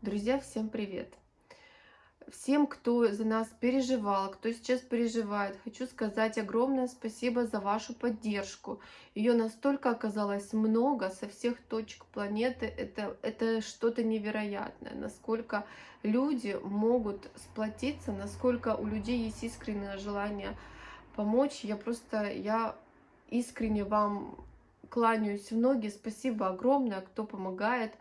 Друзья, всем привет! Всем, кто за нас переживал, кто сейчас переживает, хочу сказать огромное спасибо за вашу поддержку. Ее настолько оказалось много со всех точек планеты. Это, это что-то невероятное. Насколько люди могут сплотиться, насколько у людей есть искреннее желание помочь. Я просто, я искренне вам кланяюсь в ноги. Спасибо огромное, кто помогает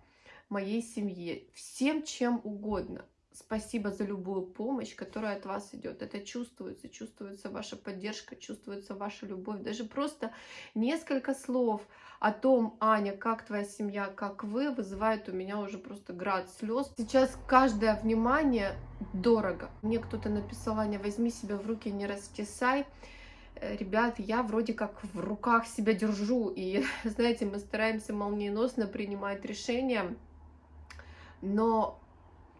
моей семье. Всем чем угодно. Спасибо за любую помощь, которая от вас идет. Это чувствуется, чувствуется ваша поддержка, чувствуется ваша любовь. Даже просто несколько слов о том, Аня, как твоя семья, как вы, вызывает у меня уже просто град слез. Сейчас каждое внимание дорого. Мне кто-то написал, Аня, возьми себя в руки, не растесай. Э, ребят, я вроде как в руках себя держу. И, знаете, мы стараемся молниеносно принимать решения, но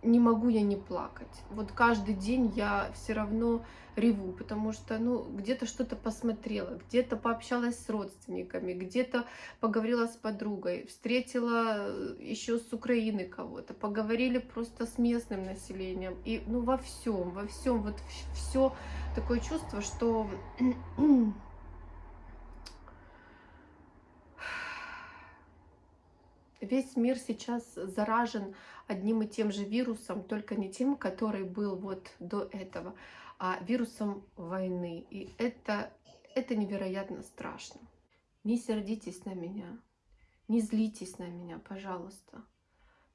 не могу я не плакать. Вот каждый день я все равно реву, потому что, ну, где-то что-то посмотрела, где-то пообщалась с родственниками, где-то поговорила с подругой, встретила э, еще с Украины кого-то, поговорили просто с местным населением. И, ну, во всем, во всем, вот все такое чувство, что весь мир сейчас заражен одним и тем же вирусом, только не тем, который был вот до этого, а вирусом войны. И это, это невероятно страшно. Не сердитесь на меня, не злитесь на меня, пожалуйста.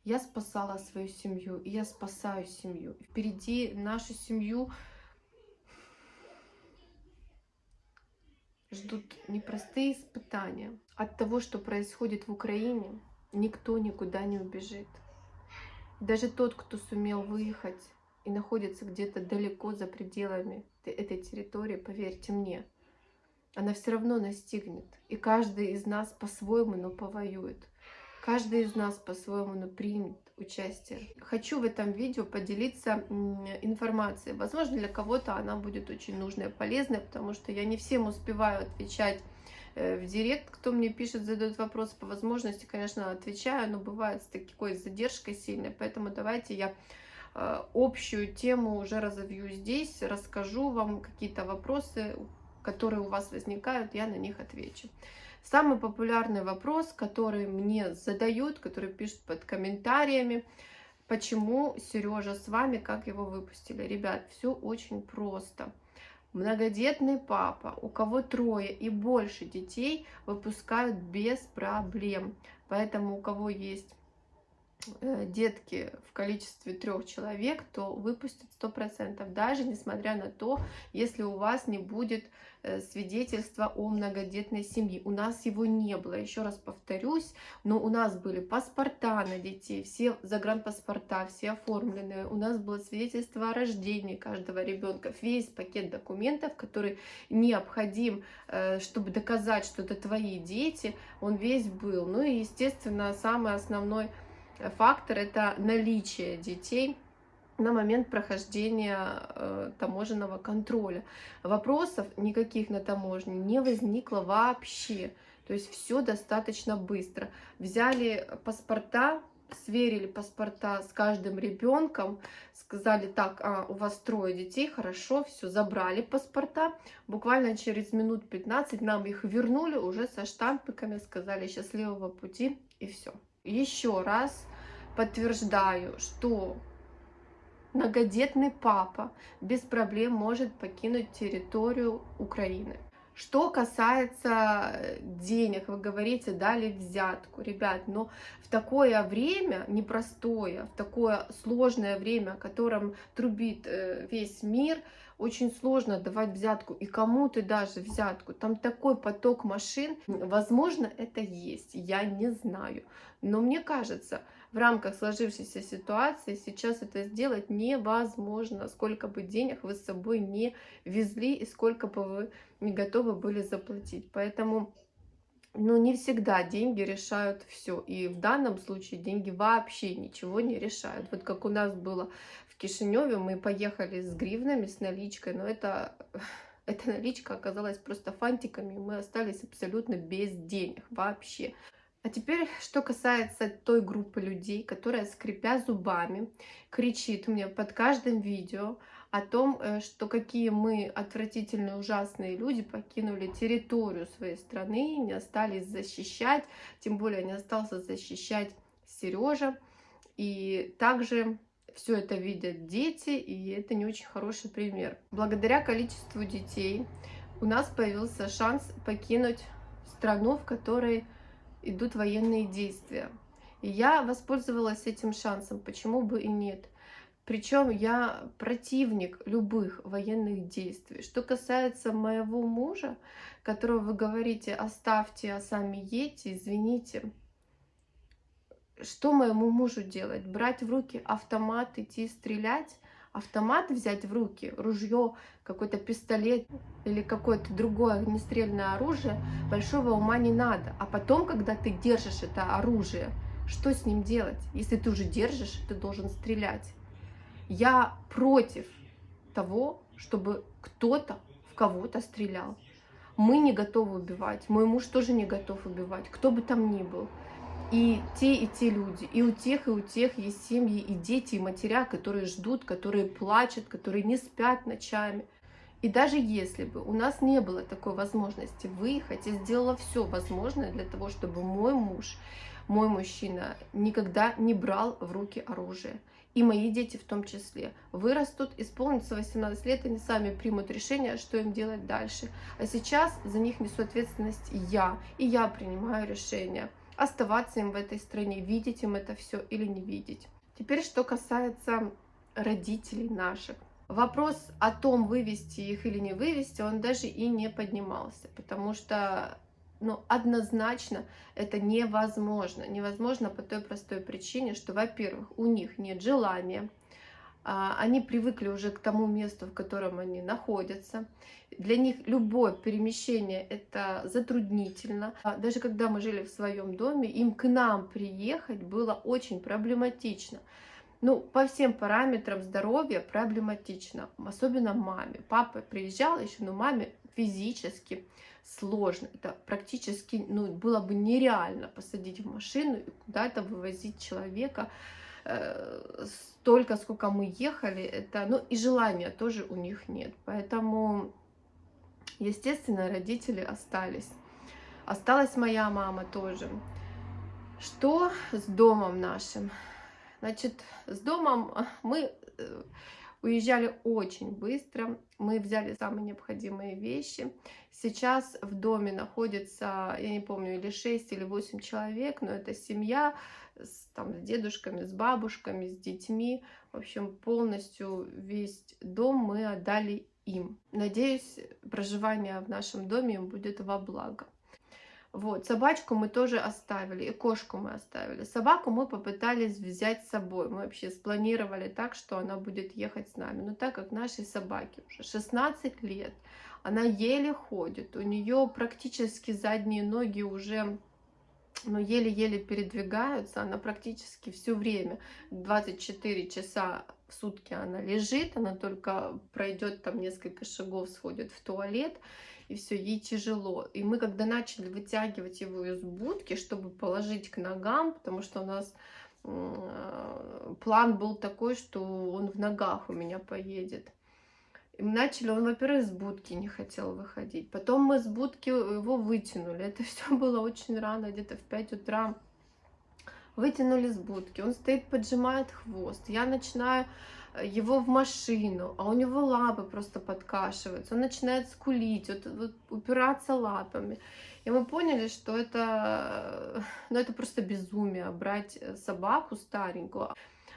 Я спасала свою семью, и я спасаю семью. Впереди нашу семью ждут непростые испытания. От того, что происходит в Украине, никто никуда не убежит. Даже тот, кто сумел выехать и находится где-то далеко за пределами этой территории, поверьте мне, она все равно настигнет. И каждый из нас по-своему, но повоюет. Каждый из нас по-своему, но примет участие. Хочу в этом видео поделиться информацией. Возможно, для кого-то она будет очень нужная, полезная, потому что я не всем успеваю отвечать в директ, кто мне пишет, задает вопросы по возможности, конечно, отвечаю, но бывает с такой задержкой сильной, поэтому давайте я э, общую тему уже разовью здесь, расскажу вам какие-то вопросы, которые у вас возникают, я на них отвечу. Самый популярный вопрос, который мне задают, который пишут под комментариями, почему Сережа с вами, как его выпустили. Ребят, все очень просто многодетный папа, у кого трое и больше детей, выпускают без проблем. Поэтому у кого есть Э, детки в количестве трех человек, то выпустят сто процентов, даже несмотря на то, если у вас не будет свидетельства о многодетной семье. У нас его не было, еще раз повторюсь, но у нас были паспорта на детей, все загранпаспорта, все оформленные, у нас было свидетельство о рождении каждого ребенка, весь пакет документов, который необходим, э, чтобы доказать, что это твои дети, он весь был. Ну и, естественно, самый основной фактор – это наличие детей на момент прохождения э, таможенного контроля. Вопросов никаких на таможне не возникло вообще. То есть все достаточно быстро. Взяли паспорта, сверили паспорта с каждым ребенком, сказали, так, а, у вас трое детей, хорошо, все, забрали паспорта. Буквально через минут 15 нам их вернули уже со штампиками, сказали счастливого пути и все. Еще раз подтверждаю, что многодетный папа без проблем может покинуть территорию Украины. Что касается денег, вы говорите, дали взятку. Ребят, но в такое время непростое, в такое сложное время, о котором трубит э, весь мир, очень сложно давать взятку. И кому ты даже взятку? Там такой поток машин. Возможно, это есть, я не знаю. Но мне кажется, в рамках сложившейся ситуации сейчас это сделать невозможно, сколько бы денег вы с собой не везли и сколько бы вы не готовы были заплатить. Поэтому ну, не всегда деньги решают все. И в данном случае деньги вообще ничего не решают. Вот как у нас было в Кишиневе, мы поехали с гривнами, с наличкой, но это, эта наличка оказалась просто фантиками, мы остались абсолютно без денег вообще. А теперь, что касается той группы людей, которая, скрипя зубами, кричит мне под каждым видео о том, э, что какие мы отвратительные, ужасные люди покинули территорию своей страны, не остались защищать, тем более не остался защищать Сережа. И также все это видят дети, и это не очень хороший пример. Благодаря количеству детей у нас появился шанс покинуть страну, в которой идут военные действия. И я воспользовалась этим шансом, почему бы и нет. Причем я противник любых военных действий. Что касается моего мужа, которого вы говорите, оставьте, а сами едьте, извините. Что моему мужу делать? Брать в руки автомат, идти стрелять? Автомат взять в руки, ружье, какой-то пистолет или какое-то другое огнестрельное оружие, большого ума не надо. А потом, когда ты держишь это оружие, что с ним делать? Если ты уже держишь, ты должен стрелять. Я против того, чтобы кто-то в кого-то стрелял. Мы не готовы убивать, мой муж тоже не готов убивать, кто бы там ни был. И те, и те люди, и у тех, и у тех есть семьи, и дети, и матеря, которые ждут, которые плачут, которые не спят ночами. И даже если бы у нас не было такой возможности выехать, я сделала все возможное для того, чтобы мой муж, мой мужчина никогда не брал в руки оружие. И мои дети в том числе вырастут, исполнится 18 лет, они сами примут решение, что им делать дальше. А сейчас за них несу ответственность я, и я принимаю решение оставаться им в этой стране, видеть им это все или не видеть. Теперь, что касается родителей наших. Вопрос о том, вывести их или не вывести, он даже и не поднимался, потому что ну, однозначно это невозможно. Невозможно по той простой причине, что, во-первых, у них нет желания, они привыкли уже к тому месту, в котором они находятся. Для них любое перемещение это затруднительно. А даже когда мы жили в своем доме, им к нам приехать было очень проблематично. Ну, по всем параметрам здоровья проблематично, особенно маме. Папа приезжал еще, но маме физически сложно. Это практически ну, было бы нереально посадить в машину и куда-то вывозить человека э, столько, сколько мы ехали. Это, ну, и желания тоже у них нет. Поэтому Естественно, родители остались. Осталась моя мама тоже. Что с домом нашим? Значит, с домом мы э, уезжали очень быстро. Мы взяли самые необходимые вещи. Сейчас в доме находится, я не помню, или 6, или 8 человек, но это семья с, там, с дедушками, с бабушками, с детьми. В общем, полностью весь дом мы отдали им. Надеюсь, проживание в нашем доме будет во благо. Вот, собачку мы тоже оставили, и кошку мы оставили. Собаку мы попытались взять с собой. Мы вообще спланировали так, что она будет ехать с нами. Но так как нашей собаке уже 16 лет, она еле ходит, у нее практически задние ноги уже но еле-еле передвигаются, она практически все время, 24 часа в сутки она лежит, она только пройдет там несколько шагов, сходит в туалет, и все, ей тяжело. И мы когда начали вытягивать его из будки, чтобы положить к ногам, потому что у нас план был такой, что он в ногах у меня поедет. Начали, он, во-первых, с будки не хотел выходить. Потом мы с будки его вытянули. Это все было очень рано, где-то в 5 утра. Вытянули с будки. Он стоит, поджимает хвост. Я начинаю э, его в машину, а у него лапы просто подкашиваются. Он начинает скулить, вот, вот, упираться лапами. И мы поняли, что это, э, ну, это просто безумие, брать э, собаку старенькую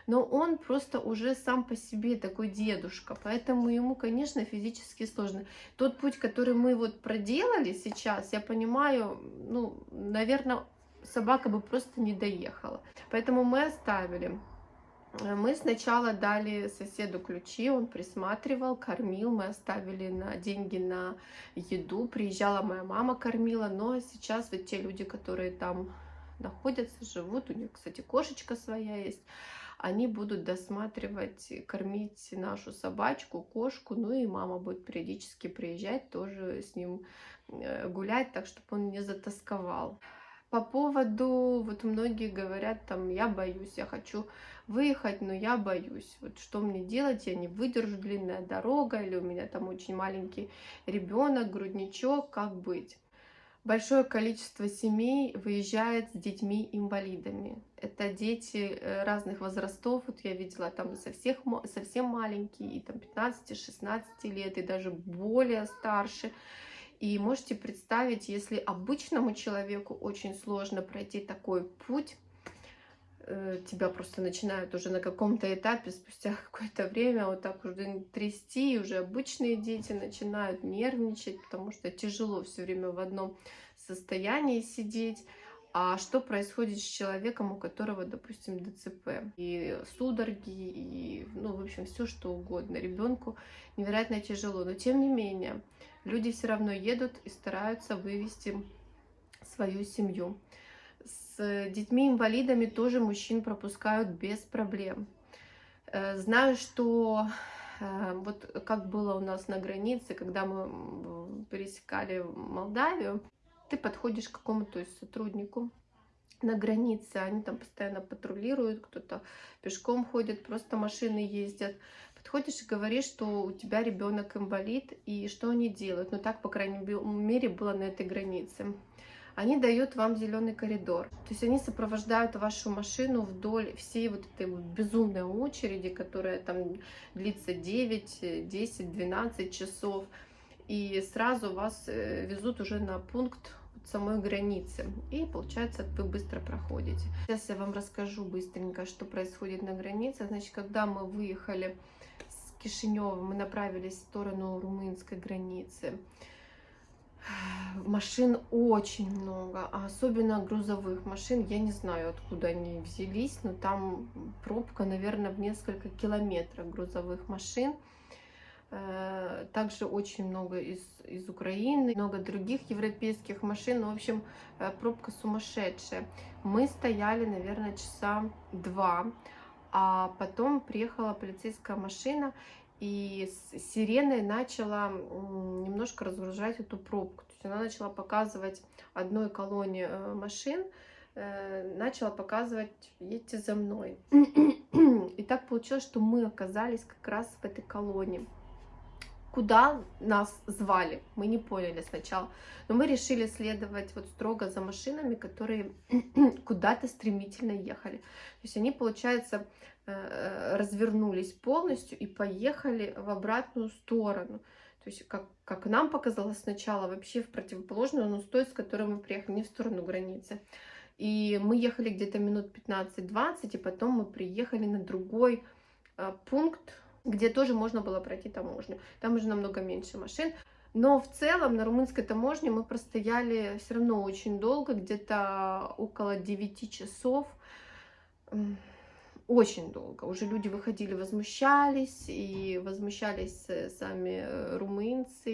но он просто уже сам по себе такой дедушка, поэтому ему, конечно, физически сложно. Тот путь, который мы вот проделали сейчас, я понимаю, ну, наверное, собака бы просто не доехала. Поэтому мы оставили. Мы сначала дали соседу ключи, он присматривал, кормил, мы оставили на деньги на еду, приезжала моя мама, кормила, но сейчас вот те люди, которые там находятся, живут, у них, кстати, кошечка своя есть, они будут досматривать, кормить нашу собачку, кошку, ну и мама будет периодически приезжать, тоже с ним э, гулять, так чтобы он не затасковал. По поводу, вот многие говорят, там, я боюсь, я хочу выехать, но я боюсь. Вот что мне делать, я не выдержу, длинная дорога, или у меня там очень маленький ребенок, грудничок, как быть? Большое количество семей выезжает с детьми-инвалидами. Это дети э, разных возрастов. Вот я видела там совсем, совсем маленькие, и там 15-16 лет, и даже более старше. И можете представить, если обычному человеку очень сложно пройти такой путь, тебя просто начинают уже на каком-то этапе, спустя какое-то время, вот так уже трясти, и уже обычные дети начинают нервничать, потому что тяжело все время в одном состоянии сидеть. А что происходит с человеком, у которого, допустим, ДЦП? И судороги, и, ну, в общем, все что угодно. Ребенку невероятно тяжело. Но, тем не менее, люди все равно едут и стараются вывести свою семью. С детьми-инвалидами тоже мужчин пропускают без проблем. Э, знаю, что э, вот как было у нас на границе, когда мы пересекали Молдавию, ты подходишь к какому-то сотруднику на границе, они там постоянно патрулируют, кто-то пешком ходит, просто машины ездят. Подходишь и говоришь, что у тебя ребенок инвалид, и что они делают. Ну так, по крайней мере, было на этой границе. Они дают вам зеленый коридор. То есть они сопровождают вашу машину вдоль всей вот этой вот безумной очереди, которая там длится 9, 10, 12 часов и сразу вас э, везут уже на пункт самой границы. И получается, вы быстро проходите. Сейчас я вам расскажу быстренько, что происходит на границе. Значит, когда мы выехали с Кишинева, мы направились в сторону румынской границы. Машин очень много, а особенно грузовых машин. Я не знаю, откуда они взялись, но там пробка, наверное, в несколько километров грузовых машин. Э, также очень много из, из Украины, много других европейских машин. Ну, в общем, э, пробка сумасшедшая. Мы стояли, наверное, часа два, а потом приехала полицейская машина и с сиреной начала немножко разгружать эту пробку. То есть она начала показывать одной колонне э, машин, начала показывать «едьте за мной». И так получилось, что мы оказались как раз в этой колонии куда нас звали. Мы не поняли сначала. Но мы решили следовать вот строго за машинами, которые куда-то стремительно ехали. То есть они, получается, э, развернулись полностью и поехали в обратную сторону. То есть, как, как нам показалось сначала, вообще в противоположную, но с той, с которой мы приехали, не в сторону границы. И мы ехали где-то минут 15-20, и потом мы приехали на другой э, пункт, где тоже можно было пройти таможню. Там уже намного меньше машин. Но в целом на румынской таможне мы простояли все равно очень долго, где-то около 9 часов. Очень долго. Уже люди выходили, возмущались, и возмущались э, сами э, румынцы,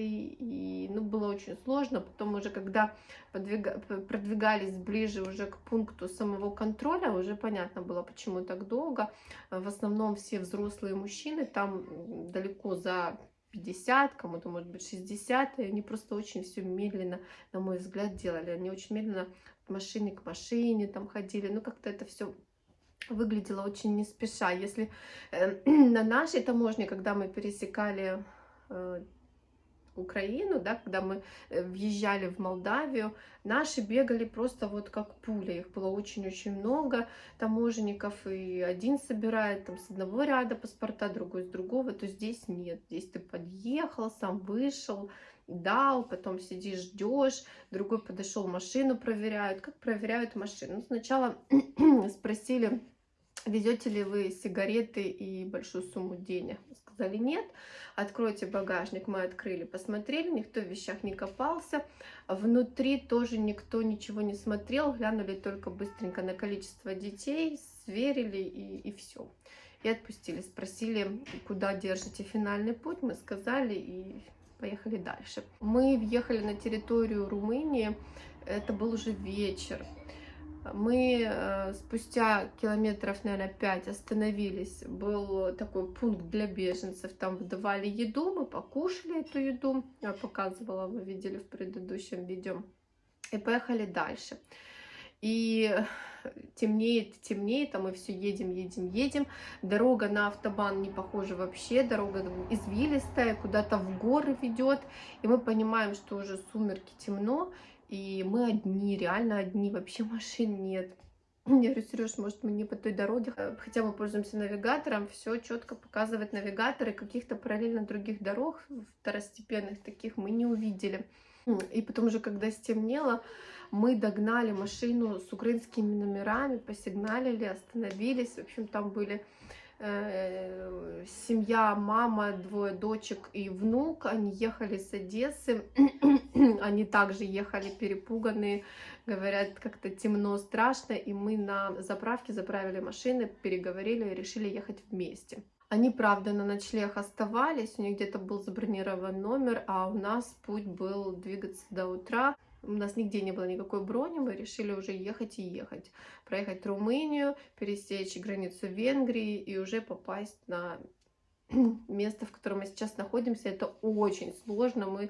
очень сложно. Потом уже, когда подвига... продвигались ближе уже к пункту самого контроля, уже понятно было, почему так долго. В основном все взрослые мужчины, там далеко за 50, кому-то, может быть, 60, и они просто очень все медленно, на мой взгляд, делали. Они очень медленно от машины к машине там ходили, ну, как-то это все выглядело очень не спеша. Если э, на нашей таможне, когда мы пересекали э, Украину, да, когда мы э, въезжали в Молдавию, наши бегали просто вот как пуля, их было очень-очень много таможенников, и один собирает там с одного ряда паспорта, другой с другого, то здесь нет, здесь ты подъехал, сам вышел, дал, потом сидишь, ждешь, другой подошел, машину проверяют. Как проверяют машину? Ну, сначала спросили, везете ли вы сигареты и большую сумму денег? Сказали нет. Откройте багажник, мы открыли, посмотрели, никто в вещах не копался. Внутри тоже никто ничего не смотрел, глянули только быстренько на количество детей, сверили и, и все. И отпустили, спросили, куда держите финальный путь, мы сказали и поехали дальше. Мы въехали на территорию Румынии, это был уже вечер. Мы э, спустя километров, наверное, 5 остановились. Был такой пункт для беженцев. Там выдавали еду, мы покушали эту еду. Я показывала, вы видели в предыдущем видео. И поехали дальше. И темнеет, темнеет, а мы все едем, едем, едем. Дорога на автобан не похожа вообще, дорога извилистая, куда-то в горы ведет. И мы понимаем, что уже сумерки темно, и мы одни, реально одни, вообще машин нет. Я говорю, Сереж, может, мы не по той дороге, хотя мы пользуемся навигатором, все четко показывает навигатор, и каких-то параллельно других дорог, второстепенных таких, мы не увидели. И потом уже, когда стемнело, мы догнали машину с украинскими номерами, посигналили, остановились. В общем, там были э, семья, мама, двое дочек и внук. Они ехали с Одессы. Они также ехали перепуганные, говорят, как-то темно, страшно. И мы на заправке заправили машины, переговорили и решили ехать вместе. Они, правда, на ночлег оставались, у них где-то был забронирован номер, а у нас путь был двигаться до утра. У нас нигде не было никакой брони, мы решили уже ехать и ехать. Проехать Румынию, пересечь границу Венгрии и уже попасть на место, в котором мы сейчас находимся. Это очень сложно. Мы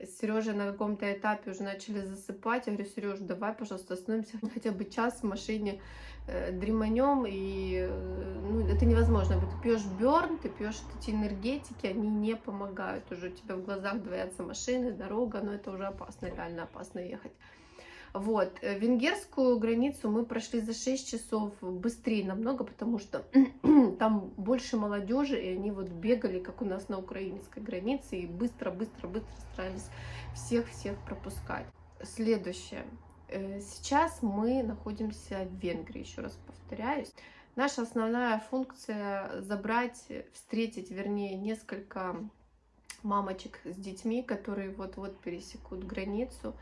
с Сережей на каком-то этапе уже начали засыпать. Я говорю, Сереж, давай, пожалуйста, остановимся хотя бы час в машине, э, дреманем, и э, ну, это невозможно. Ты пьешь берн, ты пьешь эти энергетики, они не помогают. Уже у тебя в глазах двоятся машины, дорога, но это уже опасно, реально опасно ехать. Вот, э, венгерскую границу мы прошли за 6 часов быстрее намного, потому что там больше молодежи, и они вот бегали, как у нас на украинской границе, и быстро-быстро-быстро старались всех-всех пропускать. Следующее. Э, сейчас мы находимся в Венгрии, еще раз повторяюсь. Наша основная функция забрать, встретить, вернее, несколько мамочек с детьми, которые вот-вот пересекут границу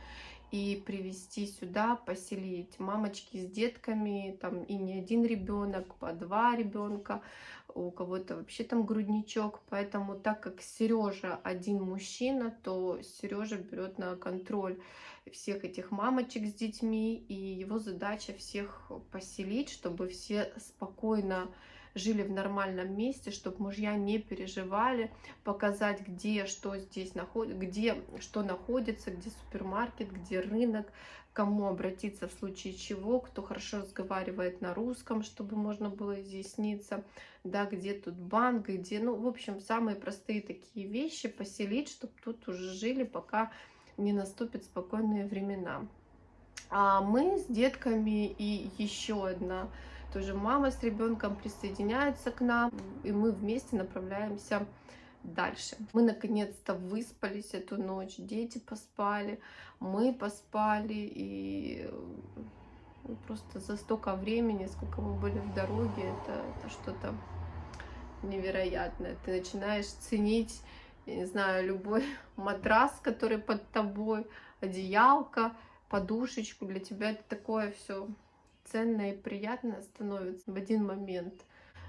и привести сюда, поселить мамочки с детками, там и не один ребенок, по два ребенка, у кого-то вообще там грудничок, поэтому так как Сережа один мужчина, то Сережа берет на контроль всех этих мамочек с детьми, и его задача всех поселить, чтобы все спокойно жили в нормальном месте, чтобы мужья не переживали, показать, где что здесь находится, где что находится, где супермаркет, где рынок, кому обратиться в случае чего, кто хорошо разговаривает на русском, чтобы можно было изъясниться, да, где тут банк, где, ну, в общем, самые простые такие вещи поселить, чтобы тут уже жили, пока не наступят спокойные времена. А мы с детками и еще одна тоже мама с ребенком присоединяется к нам, и мы вместе направляемся дальше. Мы наконец-то выспались эту ночь, дети поспали, мы поспали, и ну, просто за столько времени, сколько мы были в дороге, это, это что-то невероятное. Ты начинаешь ценить, я не знаю, любой матрас, который под тобой, одеялка, подушечку. Для тебя это такое все ценное и приятное становится в один момент.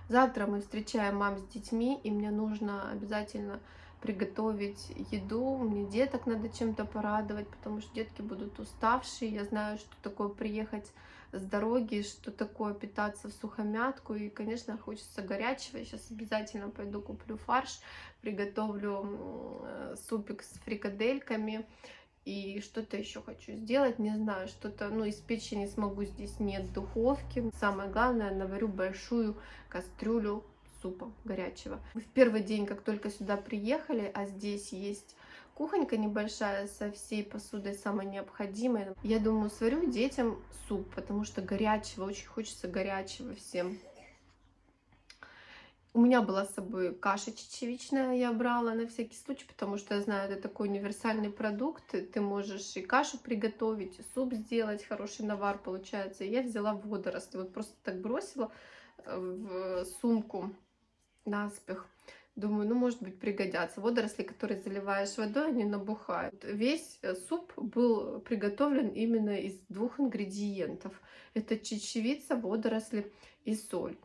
Завтра мы встречаем мам с детьми, и мне нужно обязательно приготовить еду, мне деток надо чем-то порадовать, потому что детки будут уставшие, я знаю, что такое приехать с дороги, что такое питаться в сухомятку, и, конечно, хочется горячего, сейчас обязательно пойду куплю фарш, приготовлю э, супик с фрикадельками, и что-то еще хочу сделать, не знаю, что-то, ну, из печи не смогу, здесь нет духовки. Самое главное, наварю большую кастрюлю супа горячего. В первый день, как только сюда приехали, а здесь есть кухонька небольшая со всей посудой самой необходимой. Я думаю, сварю детям суп, потому что горячего, очень хочется горячего всем. У меня была с собой каша чечевичная, я брала на всякий случай, потому что я знаю, это такой универсальный продукт. Ты можешь и кашу приготовить, и суп сделать, хороший навар получается. я взяла водоросли, вот просто так бросила э, в сумку наспех. Думаю, ну, может быть, пригодятся. Водоросли, которые заливаешь водой, они набухают. Весь э, суп был приготовлен именно из двух ингредиентов. Это чечевица, водоросли и соль.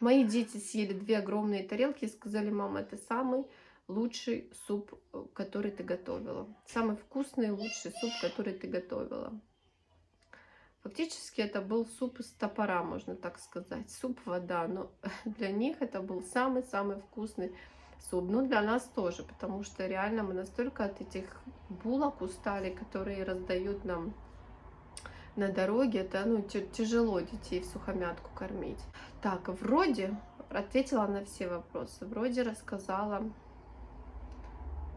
Мои дети съели две огромные тарелки и сказали, мама, это самый лучший суп, э, который ты готовила. Самый вкусный и лучший суп, который ты готовила. Фактически это был суп из топора, можно так сказать. Суп-вода, но для них это был самый-самый вкусный суп. Ну, для нас тоже, потому что реально мы настолько от этих булок устали, которые раздают нам на дороге, это ну, тяжело детей в сухомятку кормить. Так, вроде ответила на все вопросы, вроде рассказала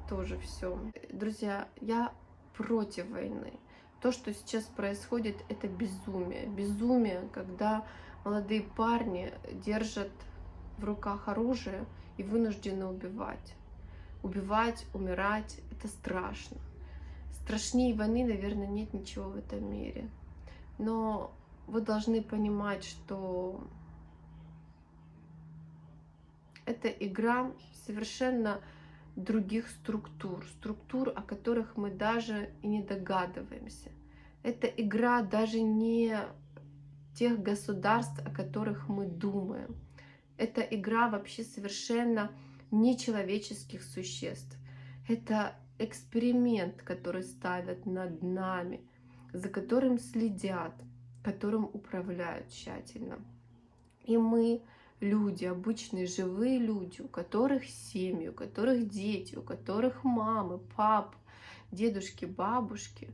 тоже все. Друзья, я против войны. То, что сейчас происходит, это безумие. Безумие, когда молодые парни держат в руках оружие и вынуждены убивать. Убивать, умирать — это страшно. Страшнее войны, наверное, нет ничего в этом мире. Но вы должны понимать, что это игра совершенно других структур, структур, о которых мы даже и не догадываемся. Это игра даже не тех государств, о которых мы думаем. Это игра вообще совершенно нечеловеческих существ. Это эксперимент, который ставят над нами, за которым следят, которым управляют тщательно. И мы люди, обычные живые люди, у которых семьи, у которых дети, у которых мамы, папы, дедушки, бабушки,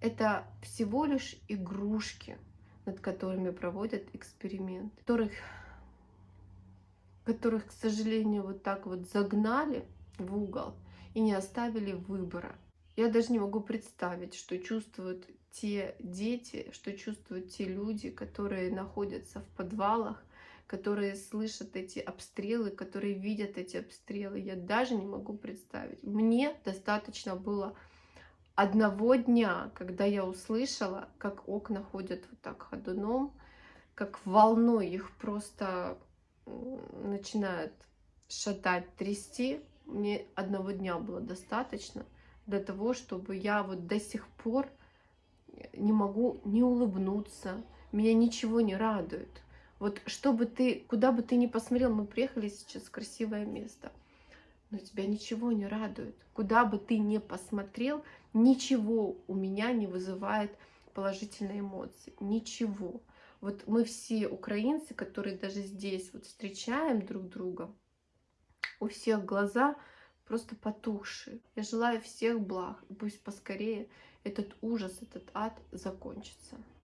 это всего лишь игрушки, над которыми проводят эксперимент, которых, которых, к сожалению, вот так вот загнали в угол и не оставили выбора. Я даже не могу представить, что чувствуют те дети, что чувствуют те люди, которые находятся в подвалах, которые слышат эти обстрелы, которые видят эти обстрелы. Я даже не могу представить. Мне достаточно было одного дня, когда я услышала, как окна ходят вот так ходуном, как волной их просто начинают шатать, трясти. Мне одного дня было достаточно для того, чтобы я вот до сих пор не могу не улыбнуться, меня ничего не радует. Вот чтобы ты, куда бы ты ни посмотрел, мы приехали сейчас в красивое место, но тебя ничего не радует. Куда бы ты ни посмотрел, ничего у меня не вызывает положительные эмоции. Ничего. Вот мы все украинцы, которые даже здесь вот встречаем друг друга, у всех глаза просто потухшие. Я желаю всех благ, пусть поскорее этот ужас, этот ад закончится.